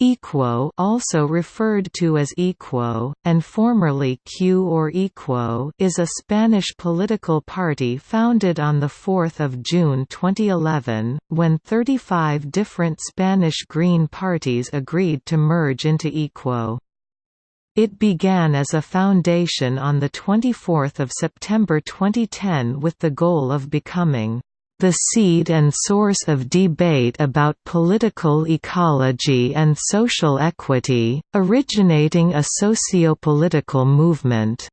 Equo also referred to as Equo, and formerly Q or Equo is a Spanish political party founded on 4 June 2011, when 35 different Spanish Green parties agreed to merge into Equo. It began as a foundation on 24 September 2010 with the goal of becoming the seed and source of debate about political ecology and social equity, originating a socio-political movement.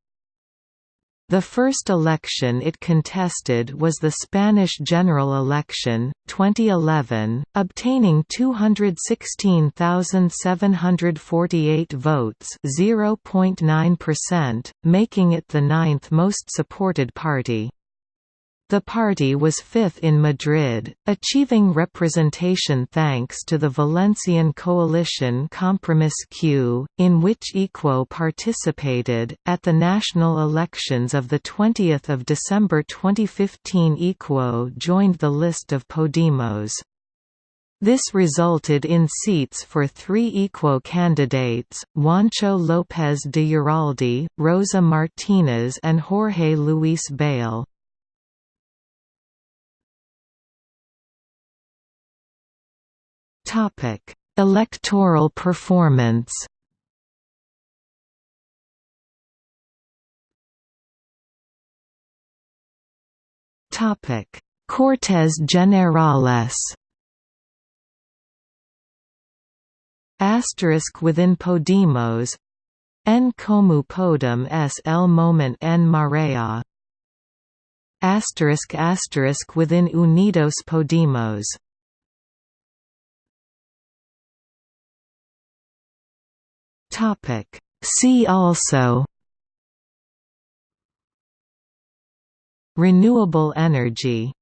The first election it contested was the Spanish general election, 2011, obtaining 216,748 votes 0.9%, making it the ninth most supported party. The party was fifth in Madrid, achieving representation thanks to the Valencian coalition Compromís Q, in which Equo participated. At the national elections of 20 December 2015 Equo joined the list of Podemos. This resulted in seats for three Equo candidates, Juancho López de Uralde, Rosa Martínez and Jorge Luis Bail. Topic: Electoral performance. Topic: Cortes Generales. Asterisk within Podemos. En Comú Podem es el moment en marea. Asterisk asterisk within Unidos Podemos. Topic. See also Renewable energy